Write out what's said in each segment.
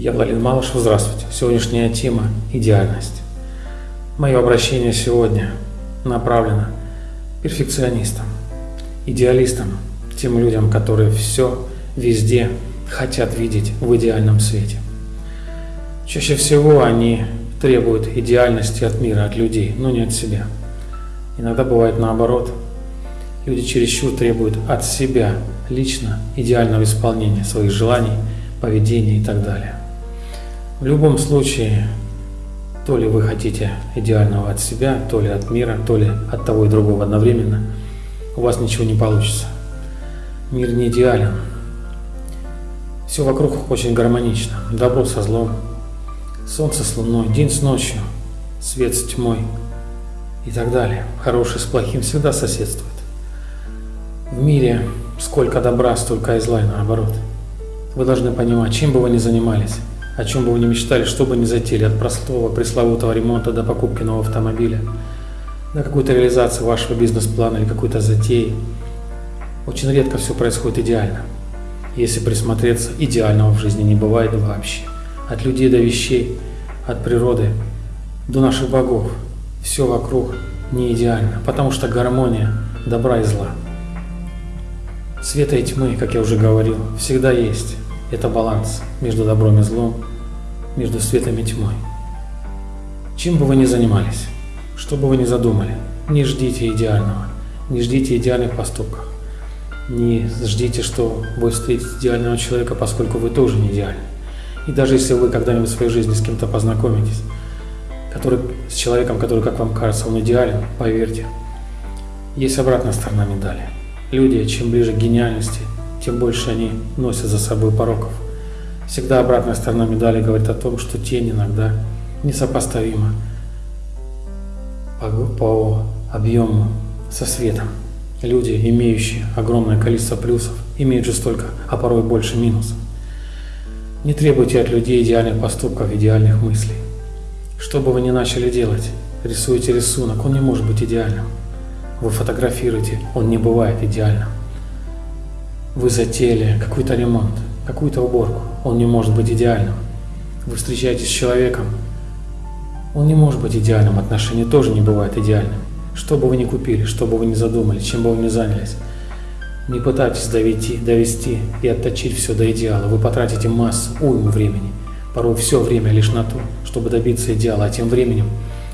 Я Владимир Малышев, здравствуйте. Сегодняшняя тема – идеальность. Мое обращение сегодня направлено перфекционистам, идеалистам, тем людям, которые все везде хотят видеть в идеальном свете. Чаще всего они требуют идеальности от мира, от людей, но не от себя. Иногда бывает наоборот. Люди чересчур требуют от себя лично идеального исполнения своих желаний, поведения и так далее. В любом случае, то ли вы хотите идеального от себя, то ли от мира, то ли от того и другого одновременно, у вас ничего не получится. Мир не идеален. Все вокруг очень гармонично. Добро со злом, солнце с луной, день с ночью, свет с тьмой и так далее. Хороший с плохим всегда соседствует. В мире сколько добра, столько и зла, и наоборот. Вы должны понимать, чем бы вы ни занимались, о чем бы вы ни мечтали, что бы ни затеяли, от простого пресловутого ремонта до покупки нового автомобиля, до какой-то реализации вашего бизнес-плана или какой-то затеи. Очень редко все происходит идеально. Если присмотреться, идеального в жизни не бывает вообще. От людей до вещей, от природы до наших богов. Все вокруг не идеально, потому что гармония добра и зла. Света и тьмы, как я уже говорил, всегда есть. Это баланс между добром и злом, между светом и тьмой. Чем бы вы ни занимались, что бы вы ни задумали, не ждите идеального, не ждите идеальных поступков. Не ждите, что вы встретите идеального человека, поскольку вы тоже не идеальны. И даже если вы когда-нибудь в своей жизни с кем-то познакомитесь, который, с человеком, который, как вам кажется, он идеален, поверьте, есть обратная сторона медали. Люди, чем ближе к гениальности, тем больше они носят за собой пороков. Всегда обратная сторона медали говорит о том, что тень иногда несопоставима по, по объему со светом. Люди, имеющие огромное количество плюсов, имеют же столько, а порой больше минусов. Не требуйте от людей идеальных поступков, идеальных мыслей. Что бы вы ни начали делать, рисуете рисунок, он не может быть идеальным. Вы фотографируете, он не бывает идеальным. Вы затеяли какой-то ремонт, какую-то уборку, он не может быть идеальным. Вы встречаетесь с человеком, он не может быть идеальным, отношения тоже не бывают идеальным. Что бы вы ни купили, что бы вы ни задумали, чем бы вы ни занялись, не пытайтесь довести, довести и отточить все до идеала. Вы потратите массу, уйму времени, порой все время лишь на то, чтобы добиться идеала, а тем временем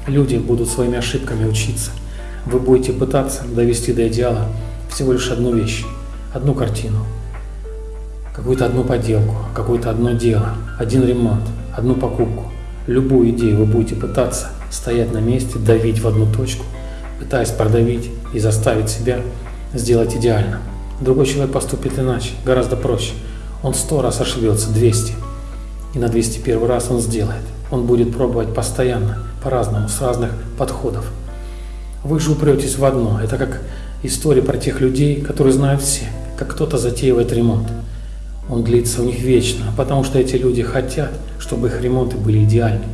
люди будут своими ошибками учиться. Вы будете пытаться довести до идеала всего лишь одну вещь, одну картину, какую-то одну поделку, какое-то одно дело, один ремонт, одну покупку. Любую идею вы будете пытаться стоять на месте, давить в одну точку, пытаясь продавить и заставить себя сделать идеально. Другой человек поступит иначе, гораздо проще. Он сто раз ошибется, 200. И на 201 раз он сделает. Он будет пробовать постоянно, по-разному, с разных подходов. Вы же упретесь в одно. Это как история про тех людей, которые знают все, как кто-то затеивает ремонт. Он длится у них вечно, потому что эти люди хотят, чтобы их ремонты были идеальны.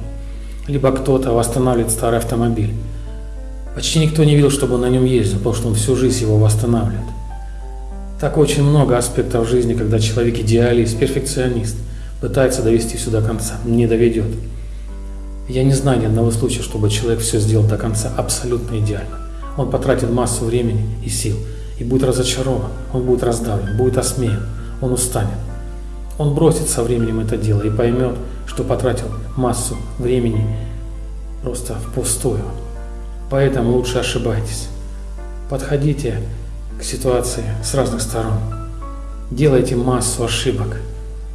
Либо кто-то восстанавливает старый автомобиль. Почти никто не видел, чтобы он на нем ездил, потому что он всю жизнь его восстанавливает. Так очень много аспектов жизни, когда человек идеалист, перфекционист, пытается довести все до конца, не доведет. Я не знаю ни одного случая, чтобы человек все сделал до конца абсолютно идеально. Он потратит массу времени и сил и будет разочарован, он будет раздавлен, будет осмеян, он устанет. Он бросит со временем это дело и поймет, что потратил массу времени просто впустую. Поэтому лучше ошибайтесь. Подходите к ситуации с разных сторон. Делайте массу ошибок,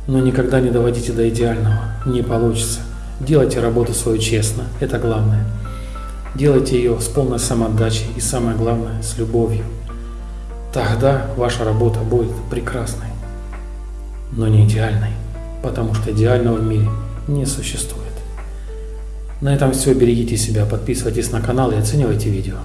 но никогда не доводите до идеального. Не получится. Делайте работу свою честно, это главное. Делайте ее с полной самоотдачей и самое главное, с любовью. Тогда ваша работа будет прекрасной, но не идеальной, потому что идеального в мире не существует. На этом все. Берегите себя, подписывайтесь на канал и оценивайте видео.